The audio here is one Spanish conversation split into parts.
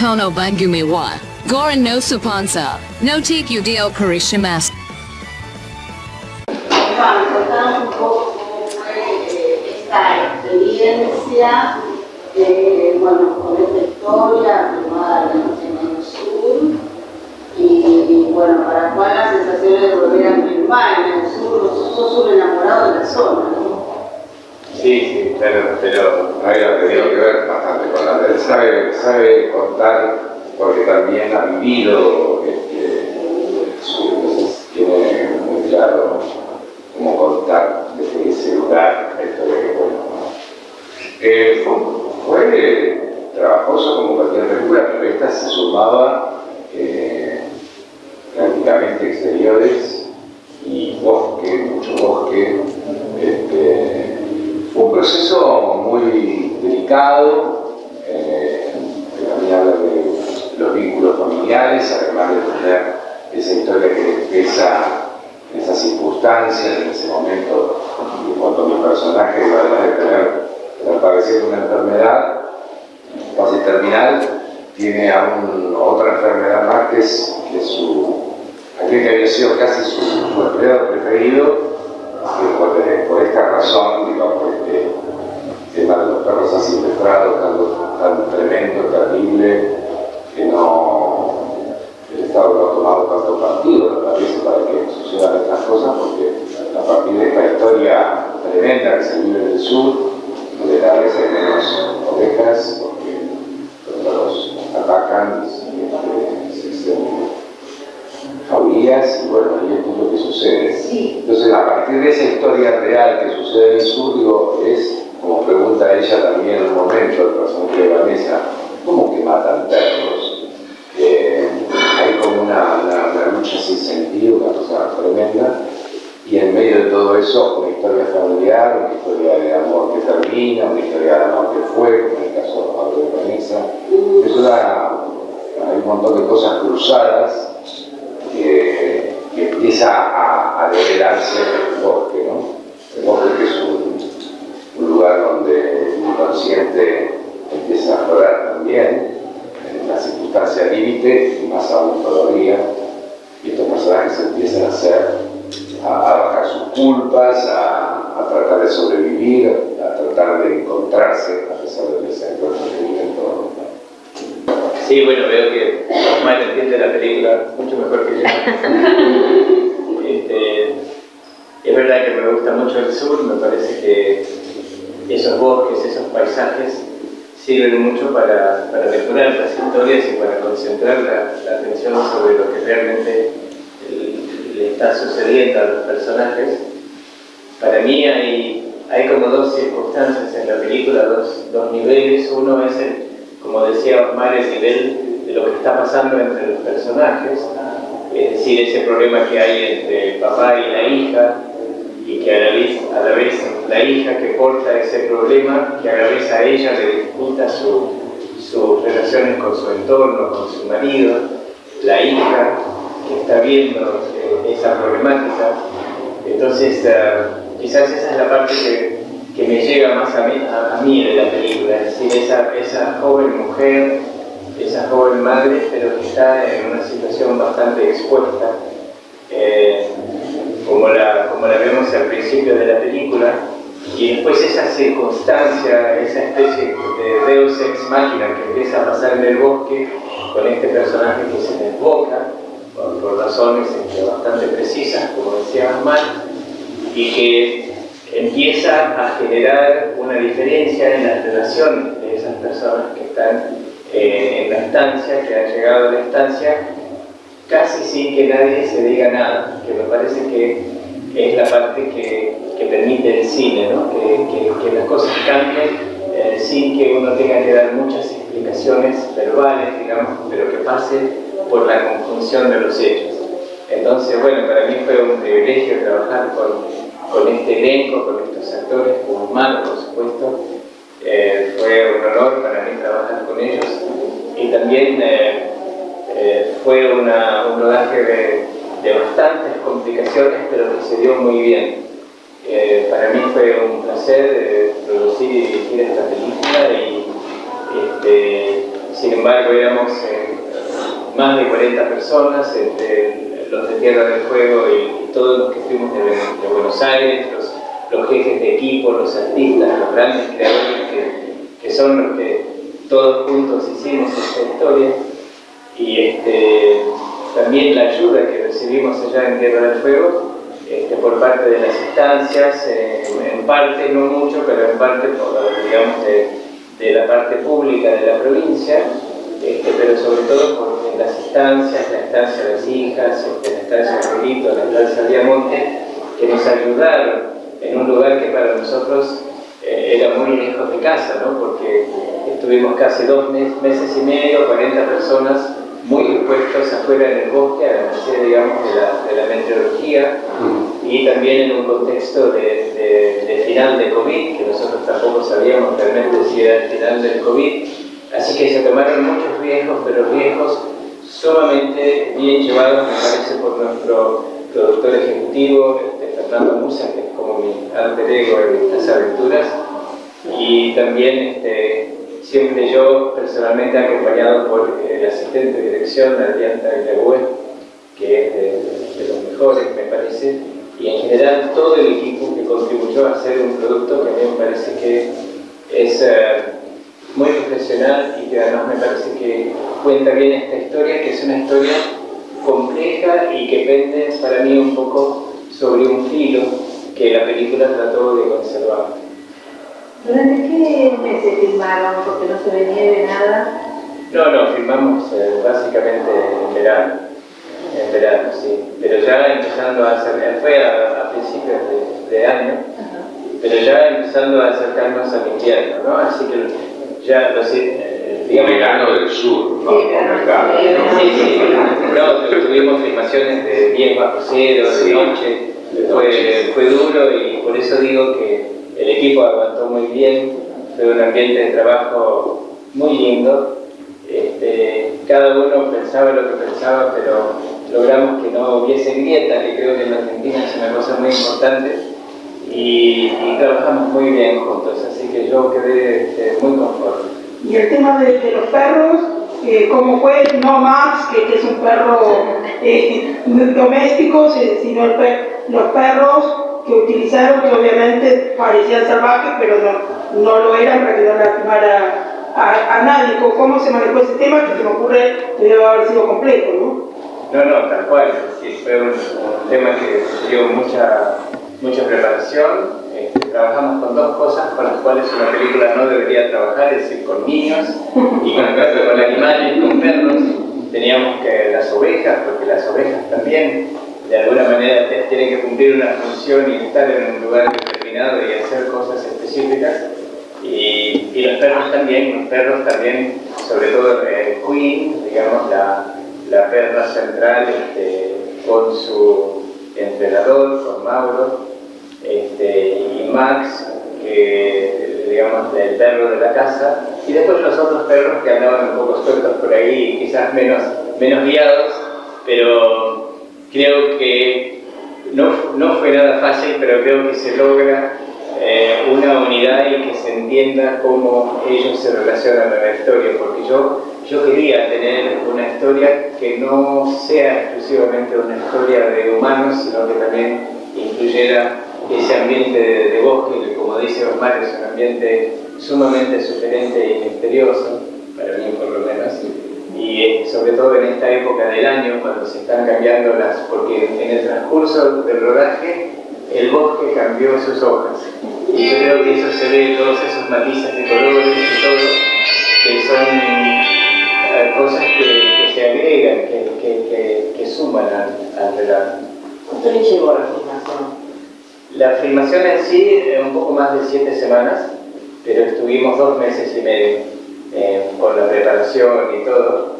kono bangumi wa. Goran no supansa. No take you dio karishimasu. Esta experiencia bueno, con esta historia en el sur y, bueno, para cuál la sensación de volver a filmar en el sur, un enamorado de la zona, ¿no? Sí, sí, pero, pero había tenido que ver bastante con la él sabe, sabe contar porque también ha vivido este, tiene muy claro cómo contar desde ese lugar la historia que cuenta. Eh, fue, fue, trabajoso como cualquier película, pero esta se sumaba eh, prácticamente exteriores y bosque, mucho bosque. Este, un proceso muy delicado, eh, también de los vínculos familiares, además de tener esa historia que en esas circunstancias, en ese momento, cuando mi personaje, además de tener de una enfermedad casi terminal, tiene aún otra enfermedad más que su, aquel que había sido casi su, su empleado preferido, que por, esta razón, digamos, este tema de los perros asilvestrados, tan, tan tremendo, terrible, que no el Estado no ha tomado tanto partido, me parece, para que sucedan estas cosas, porque a partir de esta historia tremenda que se vive en el sur, donde cada vez hay menos ovejas, porque los atacan este, se extienden faurías, y bueno, ahí es lo que sucede. Entonces, a partir de esa historia real que sucede en el sur, digo, es, como pregunta ella también en un momento, el personaje de Vanessa, ¿cómo que matan perros? Eh, hay como una, una, lucha sin sentido, una cosa tremenda, y en medio de todo eso, una historia familiar, una historia de amor que termina, una historia de amor que fue, como en el caso de Pablo de Vanessa. Eso da, hay un montón de cosas cruzadas que, que empieza a, a develarse el bosque, ¿no? El bosque que es un, lugar donde el inconsciente empieza a aflorar también, en la circunstancia límite, y más aún todavía, y estos personajes empiezan a hacer, a, a bajar sus culpas, a, tratar de sobrevivir, a tratar de encontrarse, a pesar del desencuentro que viven todos. Sí, bueno, veo que Osmar entiende la película mucho mejor que yo. este, es verdad que me gusta mucho el sur, me parece que esos bosques, esos paisajes sirven mucho para, para depurar las historias y para concentrar la, la, atención sobre lo que realmente le está sucediendo a los personajes. Para mí hay, hay como dos circunstancias en la película, dos, dos niveles. Uno es el como decía Osmar, el nivel de lo que está pasando entre los personajes, es decir, ese problema que hay entre el papá y la hija, y que a la vez, a la, vez la hija que porta ese problema, que a la vez a ella le dificulta su, sus relaciones con su entorno, con su marido, la hija que está viendo eh, esa problemática. Entonces, uh, quizás esa es la parte que que me llega más a mí, a, la película, es decir, esa, joven mujer, esa joven madre, pero que está en una situación bastante expuesta, eh, como, la, vemos al principio de la película, y después esa circunstancia, esa especie de Deus ex machina que empieza a pasar en el bosque con este personaje que se desboca, por, razones este, bastante precisas, como decía Osman, y que empieza a generar una diferencia en la relación de esas personas que están eh, en la estancia, que han llegado a la estancia, casi sin que nadie se diga nada, que me parece que es la parte que, que permite el cine, ¿no? que, que, que, las cosas cambien eh, sin que uno tenga que dar muchas explicaciones verbales, digamos, pero que pase por la conjunción de los hechos. Entonces, bueno, para mí fue un privilegio trabajar con con este elenco, con estos actores, con Humano, por supuesto. Eh, fue un honor para mí trabajar con ellos y también eh, eh, fue un rodaje de, bastantes complicaciones, pero que se dio muy bien. para mí fue un placer producir y dirigir esta película y este, sin embargo éramos más de 40 personas, entre los de Tierra del Fuego y, todos los que fuimos de, Buenos Aires, los, jefes de equipo, los artistas, los grandes creadores que, que son los que todos juntos hicimos esta historia. Y este, también la ayuda que recibimos allá en Tierra del Fuego este, por parte de las instancias, eh, en parte, no mucho, pero en parte, por, digamos, de, la parte pública de la provincia, este, pero sobre todo por las instancias, la instancia de las hijas, la instancia de Brito, la instancia de Diamonte, que nos ayudaron en un lugar que para nosotros eh, era muy lejos de casa, ¿no? porque estuvimos casi dos meses y medio, 40 personas muy expuestos afuera en el bosque, a la merced, digamos, de la, de la meteorología, y también en un contexto de, de, final de COVID, que nosotros tampoco sabíamos realmente si era el final del COVID, así que se tomaron muchos riesgos, pero riesgos sumamente bien llevados, me parece, por nuestro productor ejecutivo, este, Fernando Musa, que es como mi alter ego en estas aventuras, y también este, siempre yo personalmente acompañado por el asistente de dirección, Adrián Tagliagüe, que es de, los mejores, me parece, y en general todo el equipo que contribuyó a hacer un producto que a mí me parece que es eh, muy profesional y que además me parece que cuenta bien esta historia, que es una historia compleja y que pende para mí un poco sobre un filo que la película trató de conservar. ¿Durante qué meses filmaron? Porque no se ve nieve, nada. No, no, filmamos eh, básicamente en verano. En verano, sí. Pero ya empezando a hacer, fue a, principios de, año, pero ya empezando a acercarnos al invierno, ¿no? Así que ya lo sé. digamos, verano del sur, ¿no? Sí, verano, sí, sí, no, tuvimos filmaciones de 10 bajo cero, de noche, fue, fue duro y por eso digo que el equipo aguantó muy bien, fue un ambiente de trabajo muy lindo. Este, cada uno pensaba lo que pensaba, pero logramos que no hubiese grieta, que creo que en Argentina es una cosa muy importante, y, trabajamos muy bien juntos, así que yo quedé este, muy conforme. Y el tema de, los perros, eh, ¿cómo fue? No Max, que, es un perro eh, doméstico, sino los perros que utilizaron, que obviamente parecían salvajes, pero no, no lo eran para que no lastimara a, a, nadie. ¿Cómo se manejó ese tema? Que se me ocurre que debe haber sido complejo, ¿no? No, no, tal cual. Sí, fue un, tema que dio mucha, mucha preparación. Este, trabajamos con dos cosas con las cuales una película no debería trabajar, es decir, con niños y con, con animales, con perros. Teníamos que las ovejas, porque las ovejas también de alguna manera tienen que cumplir una función y estar en un lugar determinado y hacer cosas específicas. Y, los perros también, los perros también, sobre todo eh, Queen, digamos, la, la perra central este, con su entrenador, con Mauro, este, y Max, que digamos el perro de la casa, y después los otros perros que andaban un poco sueltos por ahí, quizás menos, menos guiados, pero Creo que no, no fue nada fácil, pero creo que se logra eh, una unidad y que se entienda cómo ellos se relacionan a la historia, porque yo, yo quería tener una historia que no sea exclusivamente una historia de humanos, sino que también incluyera ese ambiente de, bosque, que como dice Osmar es un ambiente sumamente sugerente y misterioso, para mí por lo menos, y eh, sobre todo en esta época del año cuando se están cambiando las, porque en el transcurso del rodaje el bosque cambió sus hojas. Y yo creo que eso se ve todos esos matices de colores y todo que son eh, cosas que, se agregan, que, que, suman al, al relato. ¿Cuánto le llevó la filmación? La filmación en sí, un poco más de siete semanas, pero estuvimos dos meses y medio eh, con la preparación y todo.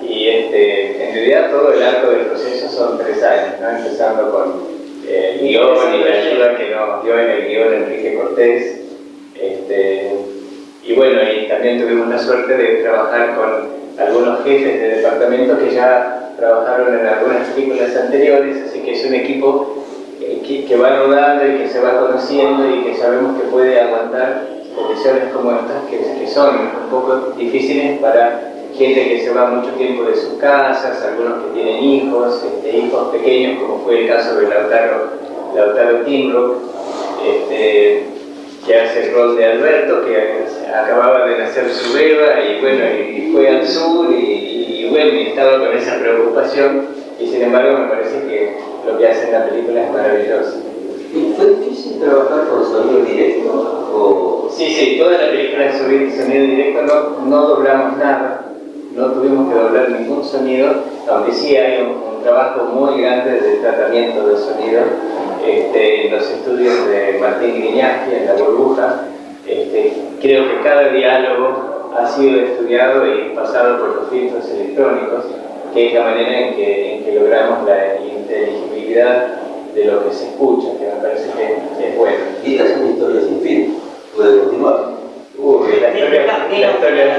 Y este, en realidad todo el arco del proceso son tres años, empezando con eh, el guion y la ayuda que nos dio en el guion Enrique Cortés. Este, y bueno, y también tuvimos la suerte de trabajar con algunos jefes de departamento que ya trabajaron en algunas películas anteriores, así que es un equipo eh, que va rodando y que se va conociendo y que sabemos que puede aguantar condiciones como estas que, son un poco difíciles para gente que se va mucho tiempo de sus casas, algunos que tienen hijos, este, hijos pequeños, como fue el caso de Lautaro, Lautaro este, que hace el rol de Alberto, que acababa de nacer su beba y bueno, y fue al sur y, bueno, y estaba con esa preocupación y sin embargo me parece que lo que hace en la película es maravilloso. ¿Y fue difícil trabajar con sonido directo? O... Sí, sí, toda la película es sonido directo, no, no doblamos nada, no tuvimos que doblar ningún sonido, aunque sí hay un, trabajo muy grande de tratamiento del sonido este, en los estudios de Martín Griñaski, en La Burbuja. Este, creo que cada diálogo ha sido estudiado y pasado por los filtros electrónicos, que es la manera en que, en que logramos la inteligibilidad de lo que se escucha, que me parece que es bueno. Y esta es una historia sin fin, puede continuar. Uy, la historia, la historia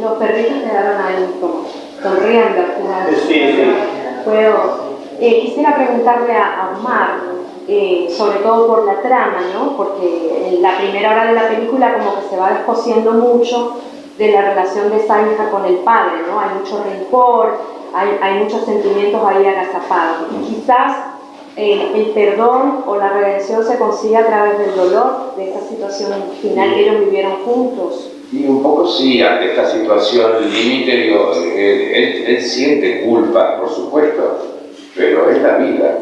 Los perritos quedaron ahí como sonriendo Sí, eh, quisiera preguntarle a, Omar, eh, sobre todo por la trama, ¿no? Porque en la primera hora de la película como que se va descosiendo mucho de la relación de esa hija con el padre, ¿no? Hay mucho rencor, hay, hay muchos sentimientos ahí agazapados. Y quizás el perdón o la redención se consigue a través del dolor de esta situación final que ellos vivieron juntos. Y un poco sí, ante esta situación límite, digo, él, siente culpa, por supuesto, pero es la vida.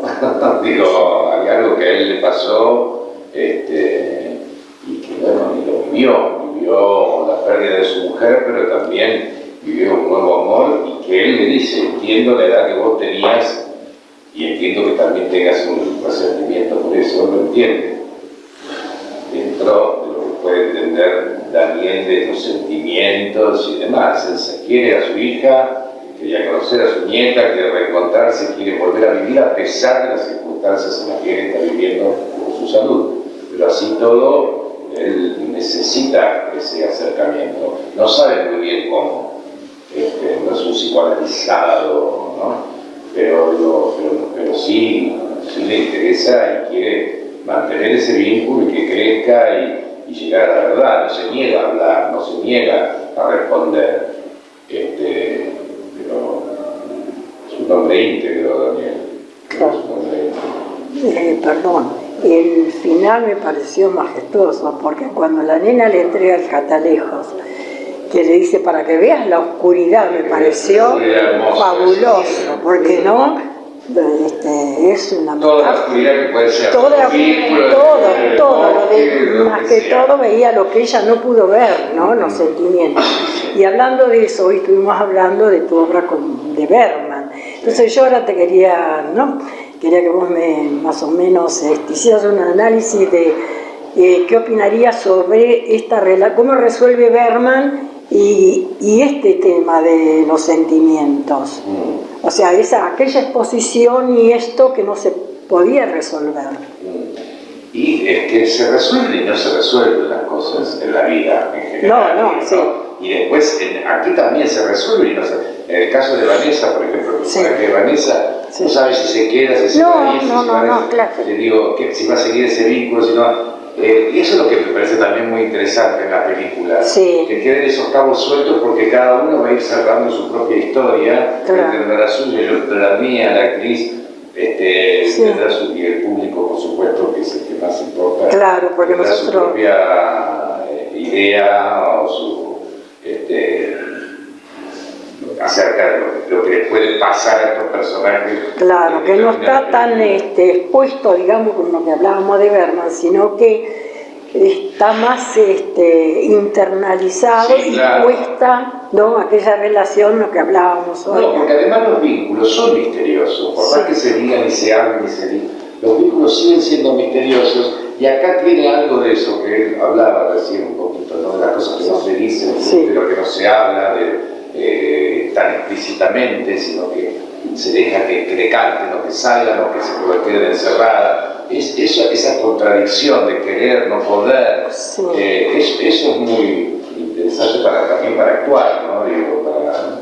digo, hay algo que a él le pasó este, y que bueno, y lo vivió, vivió la pérdida de su mujer, pero también vivió un nuevo amor y que él le dice, entiendo la edad que vos tenías y entiendo que también tengas un resentimiento por eso, lo entiende. Dentro de lo que puede entender Daniel de los sentimientos y demás. Él se quiere a su hija, quería conocer a su nieta, quiere reencontrarse, quiere volver a vivir a pesar de las circunstancias en las que él está viviendo con su salud. Pero así todo, él necesita ese acercamiento. No sabe muy bien cómo. Este, no es un psicoanalizado, ¿no? pero, pero, sí, sí, le interesa y quiere mantener ese vínculo y que crezca y, llegar a la verdad, no se niega a hablar, no se niega a responder, este, pero es un hombre íntegro, Daniel. Claro. Eh, perdón, el final me pareció majestuoso, porque cuando la nena le entrega el catalejos, que le dice para que veas la oscuridad, me pareció fabuloso, porque no, este, es una toda la oscuridad que puede ser toda, todo, todo, más que todo veía lo que ella no pudo ver, ¿no? los sentimientos. Y hablando de eso, hoy estuvimos hablando de tu obra con, de Berman. Entonces yo ahora te quería, ¿no? Quería que vos me, más o menos, este, hicieras un análisis de eh, qué opinarías sobre esta relación, cómo resuelve Berman y, este tema de los sentimientos. O sea, esa, aquella exposición y esto que no se podía resolver. Y es que se resuelve y no se resuelven las cosas en la vida en general. No, no, sí. Y después aquí también se resuelve y no se... En el caso de Vanessa, por ejemplo, sí. que Vanessa no sabe si se queda, si se no, va a ir, no, no, no, claro. Le digo, que, si va a seguir ese vínculo, si no eh, y eso es lo que me parece también muy interesante en la película, que queden esos cabos sueltos porque cada uno va a ir cerrando su propia historia, tendrá la suya, la mía, la actriz, este, tendrá su, y el público, por supuesto, que es el que más importa, claro, porque tendrá nosotros... su propia eh, idea o su... Este, acerca de lo que, le puede pasar a estos personajes. Claro, que no está tan este, expuesto, digamos, como lo que hablábamos de Berman, sino que está más este, internalizado y cuesta ¿no? aquella relación, lo que hablábamos hoy. No, porque además los vínculos son misteriosos, por más que se digan y se hablen y se digan, los vínculos siguen siendo misteriosos y acá tiene algo de eso que él hablaba recién un poquito, ¿no? de las cosas que no se dicen, de lo que no se habla, de eh, tan explícitamente, sino que se deja que, que decanten o que salgan o que se queden encerrada. Es, eso, esa contradicción de querer, no poder, eh, eso es muy interesante para, también para actuar, ¿no? Digo, para,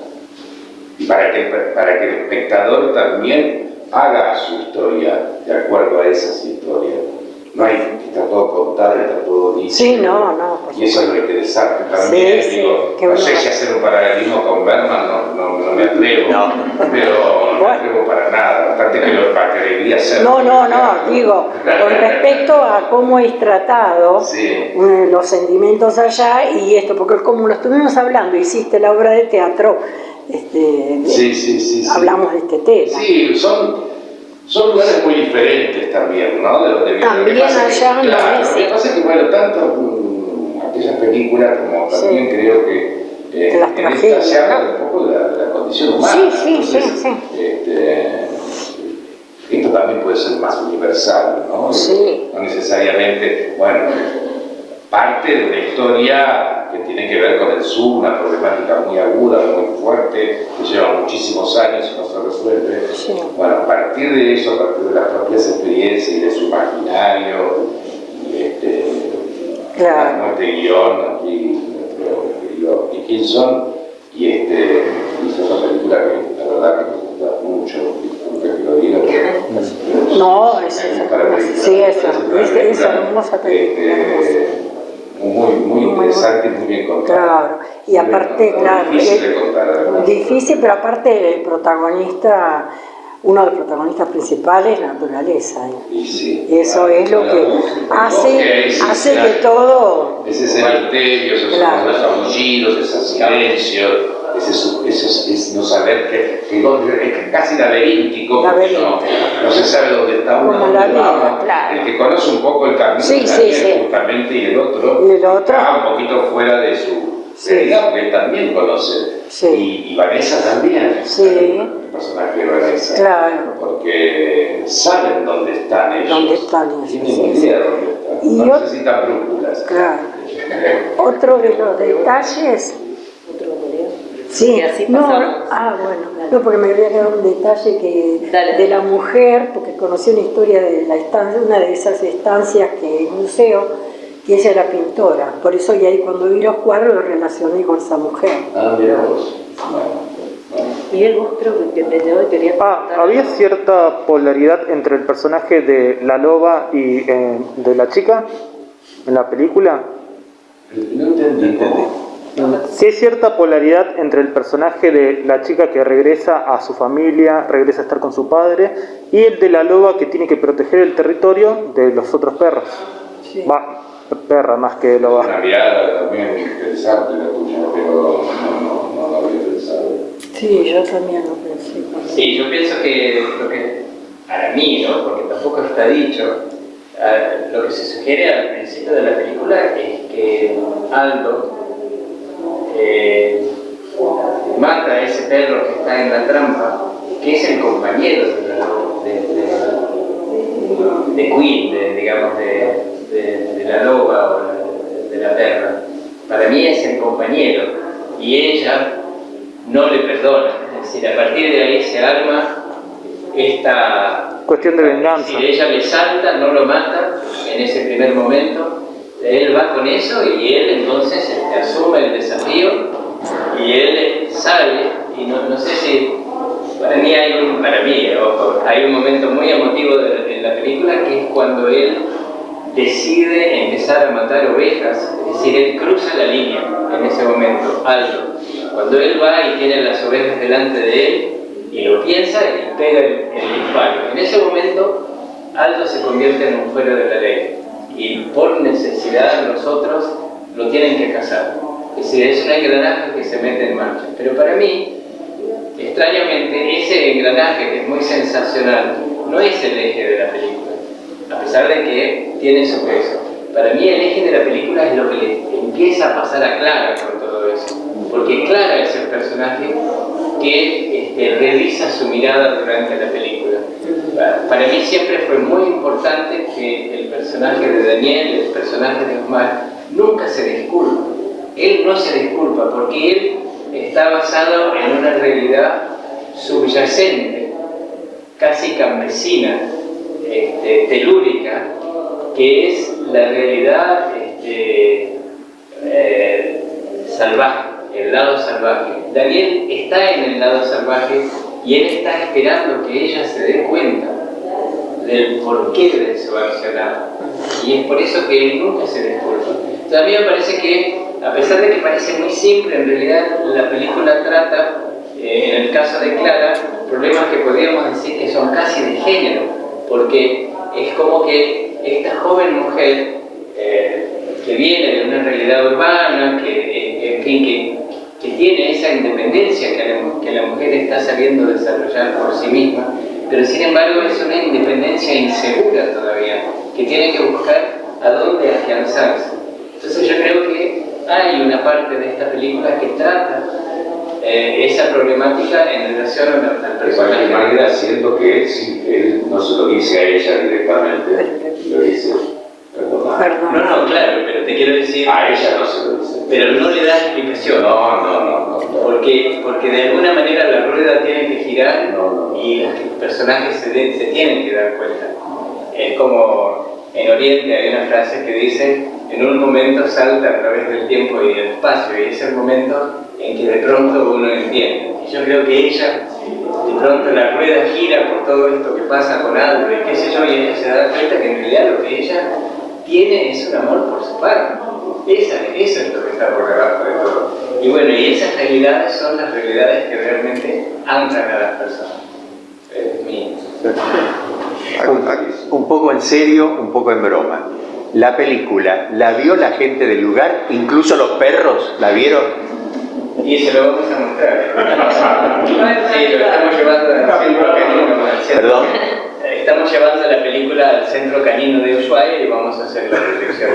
y para que, para que el espectador también haga su historia de acuerdo a esas historias. No hay, está todo contado, está todo dicho. Sí, no, no, Y eso es lo interesante también. Sí, sí, digo, qué no sé si hacer un paralelismo con Berman, no, no, no me atrevo, pero no me atrevo para nada, bastante que lo debería hacer. No, no, no, digo, con respecto a cómo es tratado Sí. eh, los sentimientos allá y esto, porque como lo estuvimos hablando, hiciste la obra de teatro, este, Sí, sí, sí, sí. hablamos de este tema. Sí, son, son lugares muy diferentes también, ¿no? De donde viene. También que allá claro, Lo que pasa es que, bueno, tanto mm, aquellas películas como Sí. también creo que eh, en esta se habla ¿no? un poco de la, de la condición humana. Sí, sí, sí. este, esto también puede ser más universal, ¿no? Sí. No necesariamente, bueno, parte de una historia que tiene que ver con el sur, una problemática muy aguda, muy fuerte, que lleva muchísimos años y no se resuelve. Sí. Bueno, a partir de eso, a partir de las propias experiencias y de su imaginario, y este, Claro. este guion aquí, nuestro querido Dickinson, y este, hizo esta película que la verdad que me gusta mucho, que lo diga, pero No, es, película. sí, película. hermosa película. Este, muy, muy interesante y muy bien contada. Claro, y aparte, claro, Difícil eh, de contar, difícil, pero aparte el protagonista, uno de los protagonistas principales, la naturaleza. ¿eh? Y sí, eso claro, es lo claro. que hace, hace que todo... Ese es el misterio, esos Claro. esos silencios, ese, es, no saber que, que dónde- es casi laberíntico, no, no se sabe dónde está uno, dónde vida, claro. El que conoce un poco el camino Sí, sí, también, sí. justamente, y el otro, Y el otro. está un poquito fuera de su realidad, porque él también conoce. Y, y Vanessa también, el personaje de Vanessa. Claro. Porque saben dónde están ellos. Dónde están ellos, Tienen idea dónde están. Y no necesitan brújulas. Claro. Otro de los detalles... Sí, Y así no, pasamos. ah, bueno, no, porque me había quedado un detalle que Dale. de la mujer, porque conocí una historia de la estancia, una de esas estancias que es museo, que ella era pintora, por eso y ahí cuando vi los cuadros lo relacioné con esa mujer. Ah, mira vos. Miguel, vos creo que te y quería Ah, había cierta polaridad entre el personaje de la loba y eh, de la chica en la película. No entendí cómo. Sí hay cierta polaridad entre el personaje de la chica que regresa a su familia, regresa a estar con su padre, y el de la loba que tiene que proteger el territorio de los otros perros. Va, perra más que loba. Una también interesante la tuya, pero no, no, no lo había pensado. Sí, yo también lo pensé. Sí, yo pienso que lo que, para mí, ¿no? porque tampoco está dicho, lo que se sugiere al principio de la película es que Aldo eh, mata a ese perro que está en la trampa, que es el compañero de, la- de, de- de Queen, de, digamos, de, la loba o de, de la perra. Para mí es el compañero y ella no le perdona. Es decir, a partir de ahí se arma esta Cuestión de venganza. si ella le salta, no lo mata en ese primer momento, él va con eso y él entonces asume el desafío y él sale y no, no sé si para mí hay un para mí ojo, hay un momento muy emotivo en la película que es cuando él decide empezar a matar ovejas, es decir, él cruza la línea en ese momento, Aldo. Cuando él va y tiene las ovejas delante de él y lo piensa y pega el, el disparo. En ese momento, Aldo se convierte en un fuera de la ley y por necesidad los otros lo tienen que cazar. Es decir, es un engranaje que se mete en marcha. Pero para mí, extrañamente, ese engranaje que es muy sensacional no es el eje de la película, a pesar de que tiene su peso. Para mí el eje de la película es lo que le empieza a pasar a Clara con todo eso, porque Clara es el personaje que este, revisa su mirada durante la película. Pa- Para mí siempre fue muy importante que el personaje de Daniel, el personaje de Omar, nunca se disculpa. Él no se disculpa porque él está basado en una realidad subyacente, casi campesina, este, telúrica, que es la realidad este, eh, salvaje, el lado salvaje. Daniel está en el lado salvaje y él está esperando que ella se dé cuenta del porqué de su accionar. Y es por eso que él nunca se disculpa. Entonces, Entonces a mí me parece que, a pesar de que parece muy simple, en realidad la película trata, eh, en el caso de Clara, problemas que podríamos decir que son casi de género, porque es como que esta joven mujer eh, que viene de una realidad urbana, que, eh, en fin, que, que, tiene esa independencia que la, que la mujer está sabiendo desarrollar por sí misma, pero sin embargo es una independencia insegura todavía, que tiene que buscar a dónde afianzarse. Entonces yo creo que hay una parte de esta película que trata eh, esa problemática en relación al personaje. De cualquier manera, siento que él, él, no se lo dice a ella directamente, lo dice, perdón. No, no, claro, pero te quiero decir... A ella no se lo dice. Pero no le da explicación. No, no, no. no, Porque, porque de alguna manera la rueda tiene que girar y los personajes se, de, se tienen que dar cuenta. Es como en Oriente hay una frase que dice, en un momento salta a través del tiempo y el espacio, y es el momento en que de pronto uno entiende. Y yo creo que ella, de pronto la rueda gira por todo esto que pasa con Aldo y qué sé yo, y ella se da cuenta que en realidad lo que ella tiene es un amor por su padre. Esa, eso es lo que está por debajo de todo. Y bueno, y esas realidades son las realidades que realmente anclan a las personas. Es mi... Un poco en serio, un poco en broma. La película, ¿la vio la gente del lugar? ¿Incluso los perros la vieron? Y se lo vamos a mostrar. Sí, lo estamos llevando canino. Perdón. Estamos llevando la película al centro canino de Ushuaia y vamos a hacer la proyección.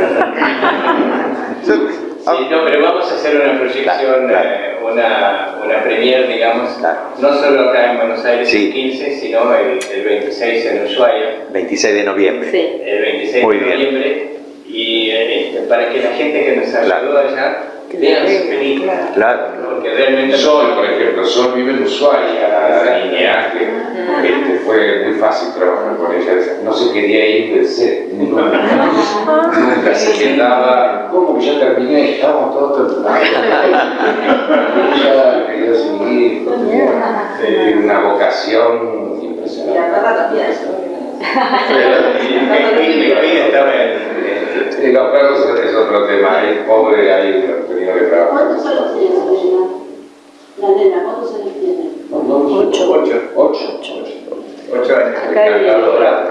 Sí, no, pero vamos a hacer una proyección, eh, una, una premier, digamos, no solo acá en Buenos Aires el 15, sino el, el, 26 en Ushuaia. 26 de noviembre. Sí. El 26 Muy de bien. noviembre. Y este, para que la gente que nos ayudó allá vean película. Claro. Porque realmente... Sol, por ejemplo, Sol vive en Ushuaia, la niña que este, fue muy fácil trabajar con ella, no se quería ir del set, nunca, se quedaba, ¿cómo que ya terminé? Estábamos todos terminados. Ella quería seguir, tiene una vocación impresionante. La. Y los perros es otro tema, es pobre, ahí tenido que trabajar. ¿Cuántos años tiene Sabrina? La nena, ¿cuántos años tiene? Ocho. Ocho. Ocho. Ocho años. Acá hay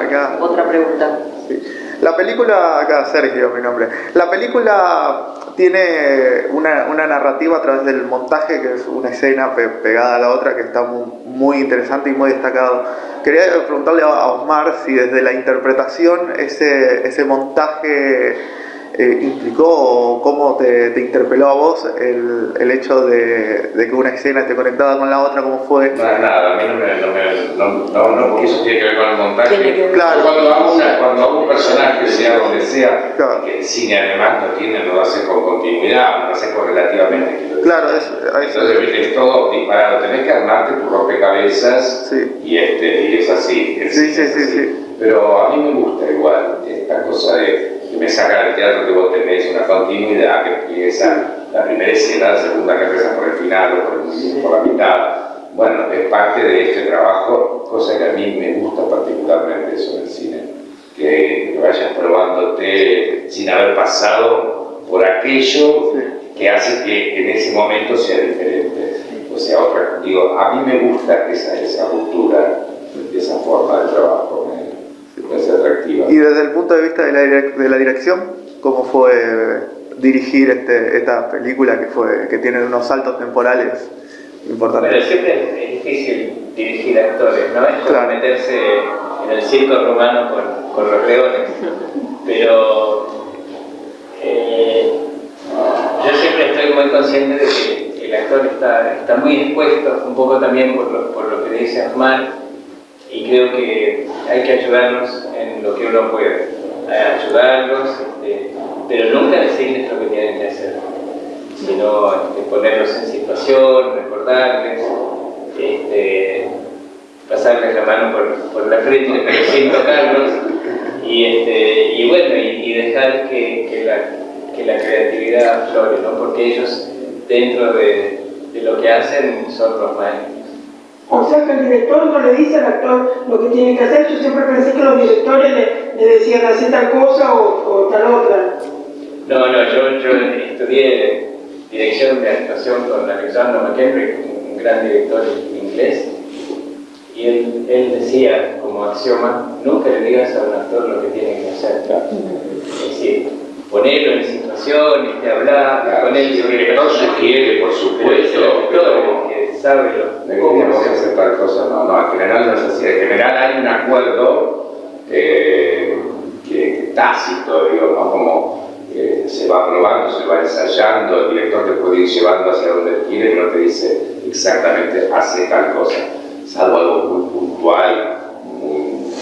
Acá. otra pregunta. Sí. La película, acá Sergio, mi nombre. La película tiene una, una, narrativa a través del montaje, que es una escena pe pegada a la otra, que está muy, muy, interesante y muy destacado. Quería preguntarle a Osmar si desde la interpretación ese, ese montaje eh, implicó o cómo te, te, interpeló a vos el, el hecho de, de, que una escena esté conectada con la otra, cómo fue. No, nada, a mí no me, no, me, no, no, no, porque eso tiene que ver con el montaje. Claro. Cuando hago, una, cuando hago un personaje, sea donde sea, claro. que el cine además no tiene, no lo hace con continuidad, lo hace con relativamente. Claro, es, Entonces, viste, es todo disparado, tenés que armarte tu rompecabezas sí. y, este, y es así. Sí, sí, es sí, así. sí. Pero a mí me gusta igual esta cosa de me saca del teatro que vos tenés una continuidad que empieza la primera escena, la segunda que empieza por el final o por, el, por la mitad. Bueno, es parte de este trabajo, cosa que a mí me gusta particularmente eso del cine, que, que vayas probándote sin haber pasado por aquello que hace que en ese momento sea diferente. O sea, otra, digo, a mí me gusta esa, esa ruptura, esa forma de trabajo, atractiva. Y desde el punto de vista de la, de la dirección, ¿cómo fue dirigir este, esta película que, fue, que tiene unos saltos temporales importantes? Pero siempre es difícil dirigir actores, ¿no? Es como claro. meterse en el circo romano con, con los leones. Pero eh, yo siempre estoy muy consciente de que el actor está, está muy expuesto, un poco también por lo, por lo que dice Osmar, y creo que hay que ayudarlos en lo que uno puede, ayudarlos, este, pero nunca decirles lo que tienen que hacer, sino este, ponerlos en situación, recordarles, este, pasarles la mano por, por la frente, pero sin tocarlos, y, bueno, y, dejar que, que, la, creatividad aflore, ¿no? porque ellos dentro de, de lo que hacen son los maestros. O sea que el director no le dice al actor lo que tiene que hacer. Yo siempre pensé que los directores le, le decían hacer tal cosa o, o, tal otra. No, no, yo, yo estudié dirección de actuación con Alexander McHenry, un gran director inglés, y él, él decía como axioma, nunca le digas a un actor lo que tiene que hacer. Es decir, ponerlo en situaciones, de hablar, Claro, ponerlo si el director sugiere, por supuesto, pero que sabe lo tenemos que hacer tal cosa, no, no, en general no es así, en general hay un acuerdo eh, que, tácito, digo, ¿no? como eh, se va probando, se va ensayando, el director te puede ir llevando hacia donde él quiere, pero no te dice exactamente hace tal cosa, salvo algo muy puntual, muy-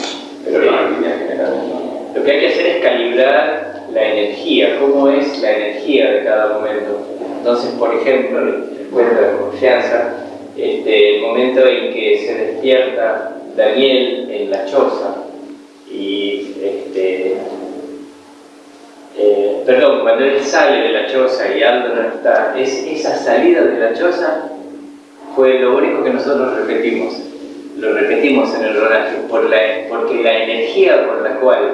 pero no en línea general. ¿no? Lo que hay que hacer es calibrar la energía, cómo es la energía de cada momento. Entonces, por ejemplo, les cuento de confianza, este, el momento en que se despierta Daniel en la choza y este, eh, perdón, cuando él sale de la choza y Aldo no está, es, esa salida de la choza fue lo único que nosotros repetimos. Lo repetimos en el rodaje, por la, porque la energía por la cual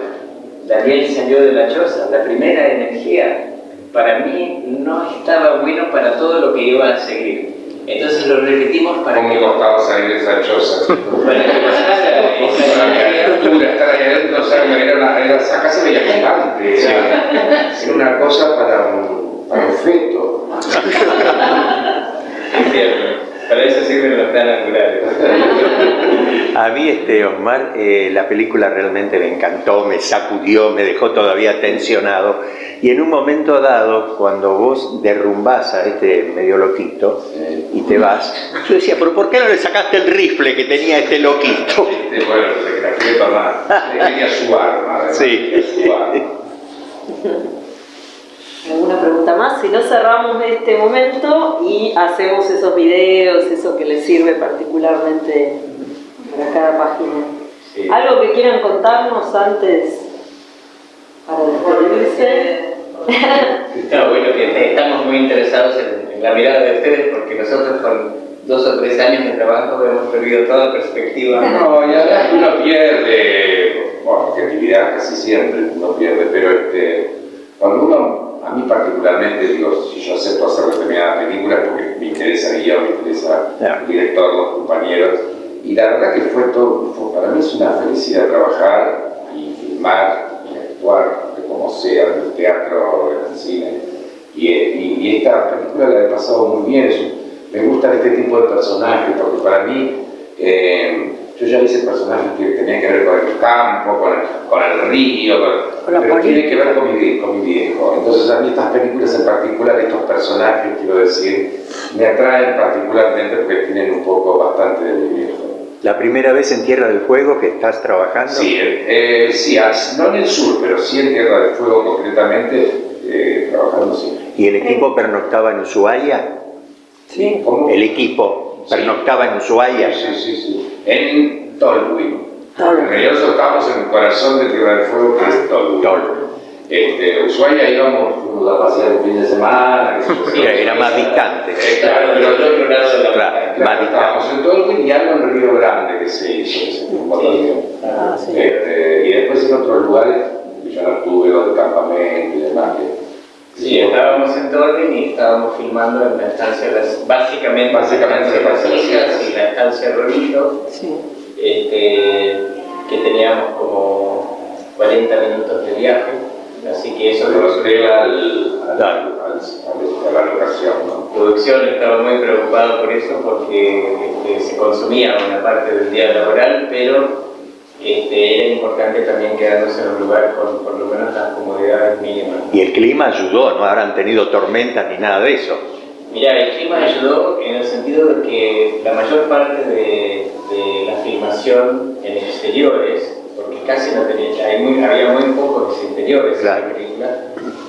Daniel salió de la choza, la primera energía, para mí no estaba bueno para todo lo que iba a seguir. Entonces lo repetimos para ¿Cómo que, me costaba salir de esa choza? para que pasara esa energía. estar ahí adentro, o sea, era una, era, acá se veía gigante, era, era una cosa para un, para un feto. Es cierto, para eso sirven los planos angulares. A mí, este, Osmar, eh, la película realmente me encantó, me sacudió, me dejó todavía tensionado. Y en un momento dado, cuando vos derrumbás a este medio loquito y te vas, yo decía, pero ¿por qué no le sacaste el rifle que tenía este loquito? Este, bueno, se la quiere tomar, tenía su arma, además, Sí. su arma. ¿Alguna pregunta más? Si no cerramos este momento y hacemos esos videos, eso que les sirve particularmente para cada página. Sí. ¿Algo que quieran contarnos antes para despedirse? No, bueno, que estamos muy interesados en, en la mirada de ustedes porque nosotros con dos o tres años de trabajo hemos perdido toda perspectiva. No, y además uno pierde, bueno, creatividad casi siempre uno pierde, pero este, cuando uno, a mí particularmente, digo, si yo acepto hacer determinadas películas porque me interesa el guion, me interesa el director, los compañeros, y la verdad que fue todo, fue- para mí es una felicidad trabajar y filmar y actuar, como sea, en el teatro, en el cine, y, y- y esta película la he pasado muy bien, me gustan este tipo de personajes, porque para mí, eh, yo ya hice personajes que tenían que ver con el campo, con el, con el río, con- pero tiene que ver con mi, con mi viejo. Entonces a mí estas películas en particular, estos personajes, quiero decir, me atraen particularmente porque tienen un poco bastante de mi viejo. La primera vez en Tierra del Fuego que estás trabajando. Sí, eh, sí, no en el sur, pero sí en Tierra del Fuego concretamente, eh, trabajando sí. ¿Y el equipo pernoctaba en Ushuaia? Sí. ¿Cómo? El equipo pernoctaba en Ushuaia. Sí, sí, sí. En. Tolwyn. En realidad nosotros estamos en el corazón de Tierra del Fuego, que es Tolwyn. Tolwyn. Este, Ushuaia íbamos, fuimos a pasear un fin de semana. yo. Sí, era más distante. Eh, claro, pero otro lado de la Claro, más distante. estábamos en Tolwyn y algo en Río Grande que se hizo, que se filmó también. Ah, sí. Este, y después en otros lugares, de campamento y demás. que- Sí, estábamos en Torrin y estábamos filmando en la estancia, las- básicamente, Básicamente la estancia estancia Las y la estancia Rolito, Sí. este, que teníamos como 40 minutos de viaje, así que eso nos hotel al, al, al- al- a la locación, ¿no? producción estaba muy preocupada por eso porque este, se consumía una parte del día laboral, pero este, era importante también quedarnos en un lugar con por lo menos las comodidades mínimas. Y el clima ayudó, no habrán tenido tormentas ni nada de eso. Mira, el clima ayudó en el sentido de que la mayor parte de, de la filmación en exteriores, porque casi no tenía, hay muy- había muy pocos interiores en Claro. la película,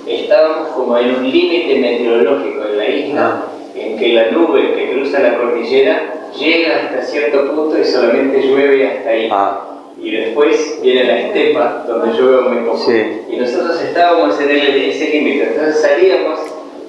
estábamos como en un límite meteorológico en la isla, en que la nube que cruza la cordillera llega hasta cierto punto y solamente llueve hasta ahí. Ah, Y después viene la estepa, donde llueve muy poco. Sí. Y nosotros estábamos en el- ese límite. Entonces salíamos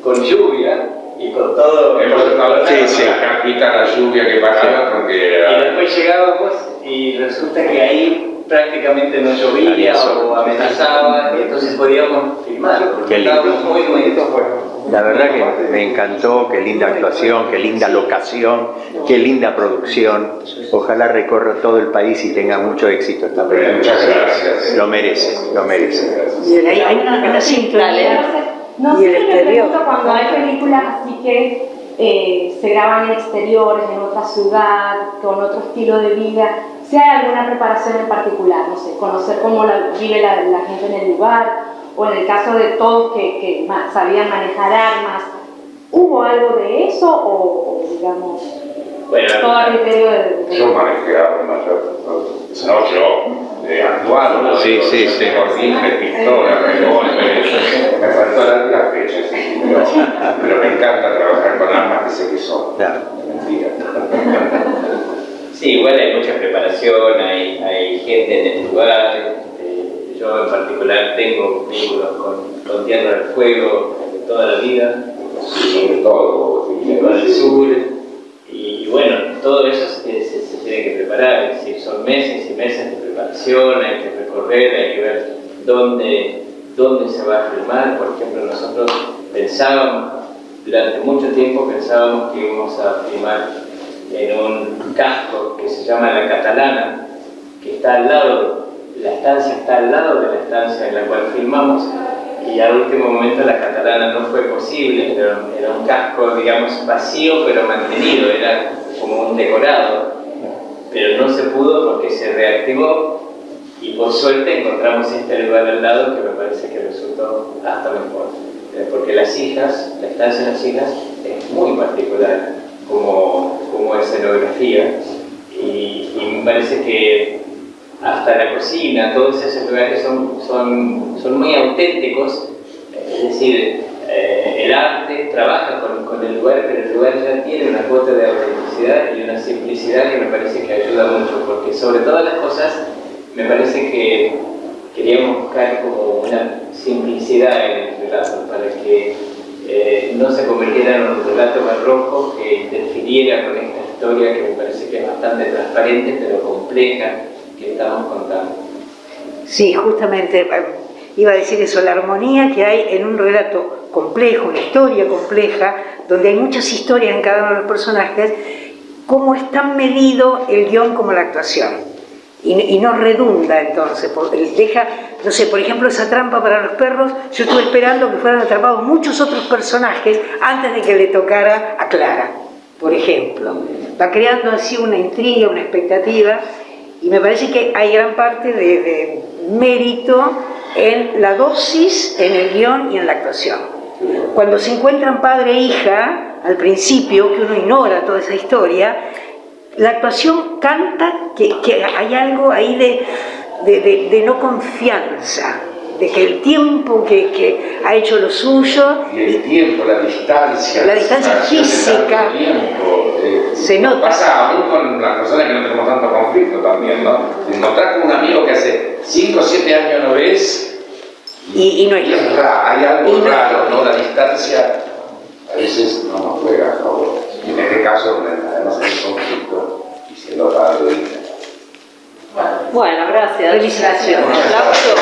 con lluvia y con todo. Hemos estado Sí, sí, sí. la carpita, la lluvia que paraba porque Y era... después llegábamos y resulta que ahí prácticamente no llovía o amenazaba, y entonces podíamos filmar, porque estábamos muy, muy expuestos. La verdad que me encantó, qué linda actuación, qué linda locación, qué linda producción. Ojalá recorra todo el país y tenga mucho éxito esta película. Muchas gracias. Lo merece, lo merece. Hay, una, sintonía. No Y sé el si me exterior. pregunto cuando hay películas así que eh, se graban en exteriores, en otra ciudad, con otro estilo de vida, si hay alguna preparación en particular, no sé, conocer cómo la, vive la, la gente en el lugar, o en el caso de todos que, que ma- sabían manejar armas, ¿hubo algo de eso o, o, digamos, Bueno, todo a criterio Yo manejé armas, yo, no yo, de actual, ¿no? Sí, sí, sí. Con rifle, pistola, revólver, me faltó la, la fecha, sí, pero, pero me encanta trabajar con armas que sé que son. Claro. Mentira. Sí, igual hay mucha preparación, hay, hay gente en el lugar. Yo en particular tengo vínculos con, con Tierra del Fuego de toda la vida, todo, y el sur. Y, bueno, todo eso se, tiene que preparar, son meses y meses de preparación, hay que recorrer, hay que ver dónde, dónde se va a filmar. Por ejemplo, nosotros pensábamos, durante mucho tiempo pensábamos que íbamos a filmar en un casco que se llama La Catalana, que está al lado, la estancia está al lado de la estancia en la cual filmamos, y al último momento la catalana no fue posible, era, un casco, digamos, vacío pero mantenido, era como un decorado, pero no se pudo porque se reactivó y por suerte encontramos este lugar al lado que me parece que resultó hasta mejor, Eh, porque las hijas, la estancia de las hijas es muy particular como, como escenografía y me parece que hasta la cocina, todos esos lugares son, son, son muy auténticos, es decir, eh, el arte trabaja con, con el lugar, pero el lugar ya tiene una cuota de autenticidad y una simplicidad que me parece que ayuda mucho, porque sobre todas las cosas me parece que queríamos buscar como una simplicidad en el relato, para que eh, no se convirtiera en un relato barroco que interfiriera con esta historia que me parece que es bastante transparente pero compleja que estamos contando. Sí, justamente eh, iba a decir eso, la armonía que hay en un relato complejo, una historia compleja, donde hay muchas historias en cada uno de los personajes, cómo es tan medido el guion como la actuación. Y, y no redunda entonces, porque deja, no sé, por ejemplo, esa trampa para los perros, yo estuve esperando que fueran atrapados muchos otros personajes antes de que le tocara a Clara, por ejemplo. Va creando así una intriga, una expectativa, y me parece que hay gran parte de, mérito en la dosis, en el guion y en la actuación. Cuando se encuentran padre e hija, al principio, que uno ignora toda esa historia, la actuación canta que, hay algo ahí de no confianza, de que el tiempo que, que ha hecho lo suyo Y el tiempo, la distancia. La distancia física. tiempo, eh, Se nota. Pasa aún con las personas que no tenemos tanto conflicto también, ¿no? Te encontrás con un amigo que hace 5 o 7 años no ves y, y no es y lo es mismo. ra- hay algo no- raro, ¿no? La distancia a veces no nos juega a favor. Y en este caso, además hay conflicto y siendo padre. Bueno, gracias. Felicitaciones. Aplauso.